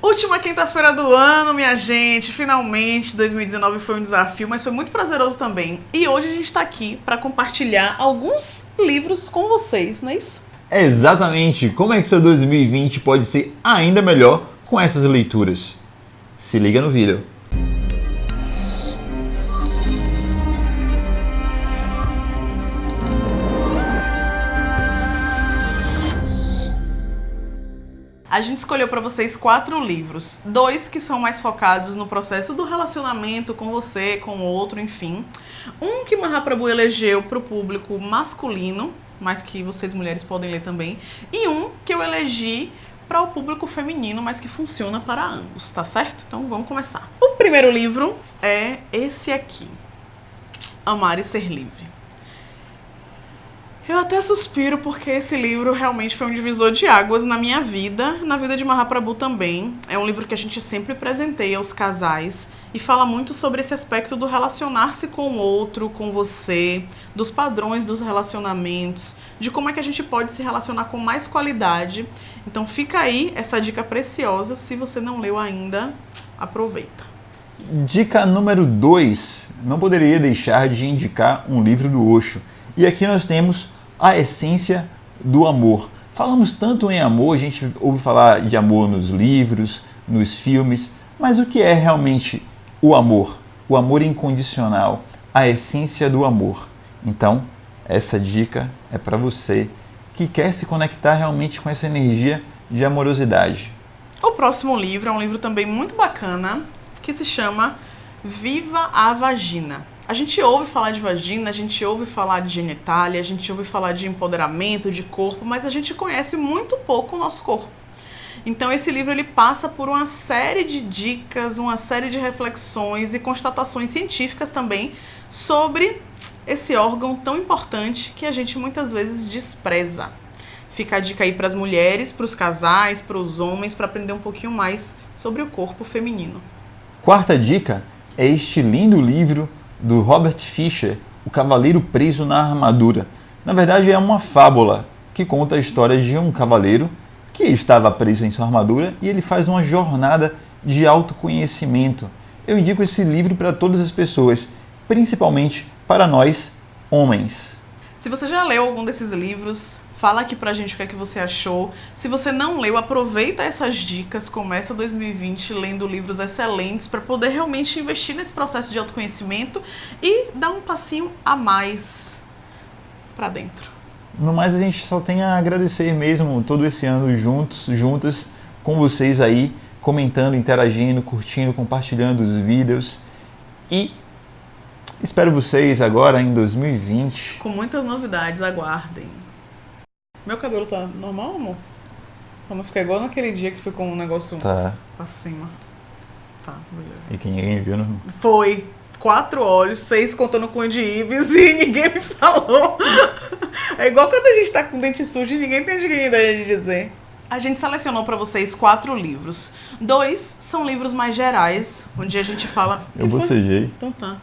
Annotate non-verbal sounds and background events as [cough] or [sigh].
Última quinta-feira do ano, minha gente. Finalmente, 2019 foi um desafio, mas foi muito prazeroso também. E hoje a gente está aqui para compartilhar alguns livros com vocês, não é isso? Exatamente. Como é que seu 2020 pode ser ainda melhor com essas leituras? Se liga no vídeo. A gente escolheu para vocês quatro livros, dois que são mais focados no processo do relacionamento com você, com o outro, enfim. Um que Mahaprabhu elegeu para o público masculino, mas que vocês mulheres podem ler também, e um que eu elegi para o público feminino, mas que funciona para ambos, tá certo? Então vamos começar. O primeiro livro é esse aqui, Amar e Ser Livre. Eu até suspiro porque esse livro realmente foi um divisor de águas na minha vida, na vida de Mahaprabhu também. É um livro que a gente sempre presenteia aos casais e fala muito sobre esse aspecto do relacionar-se com o outro, com você, dos padrões dos relacionamentos, de como é que a gente pode se relacionar com mais qualidade. Então fica aí essa dica preciosa, se você não leu ainda, aproveita. Dica número 2. Não poderia deixar de indicar um livro do Osho. E aqui nós temos a essência do amor. Falamos tanto em amor, a gente ouve falar de amor nos livros, nos filmes, mas o que é realmente o amor? O amor incondicional, a essência do amor. Então, essa dica é para você que quer se conectar realmente com essa energia de amorosidade. O próximo livro é um livro também muito bacana que se chama Viva a Vagina. A gente ouve falar de vagina, a gente ouve falar de genitália, a gente ouve falar de empoderamento, de corpo, mas a gente conhece muito pouco o nosso corpo. Então esse livro ele passa por uma série de dicas, uma série de reflexões e constatações científicas também sobre esse órgão tão importante que a gente muitas vezes despreza. Fica a dica aí para as mulheres, para os casais, para os homens, para aprender um pouquinho mais sobre o corpo feminino. Quarta dica é este lindo livro do Robert Fisher, O Cavaleiro Preso na Armadura. Na verdade, é uma fábula que conta a história de um cavaleiro que estava preso em sua armadura e ele faz uma jornada de autoconhecimento. Eu indico esse livro para todas as pessoas, principalmente para nós, homens. Se você já leu algum desses livros, Fala aqui pra gente o que é que você achou. Se você não leu, aproveita essas dicas, começa 2020 lendo livros excelentes para poder realmente investir nesse processo de autoconhecimento e dar um passinho a mais para dentro. No mais, a gente só tem a agradecer mesmo todo esse ano juntos, juntas, com vocês aí, comentando, interagindo, curtindo, compartilhando os vídeos. E espero vocês agora em 2020. Com muitas novidades, aguardem. Meu cabelo tá normal, amor? Pra não ficar igual naquele dia que ficou um negócio tá. acima. Tá, beleza. E que ninguém viu, não? Foi. Quatro olhos, seis contando com o de Ives e [laughs] ninguém me falou. É igual quando a gente tá com dente sujo e ninguém tem dignidade de dizer. A gente selecionou para vocês quatro livros. Dois são livros mais gerais, onde a gente fala. Eu bocejei. Então tá.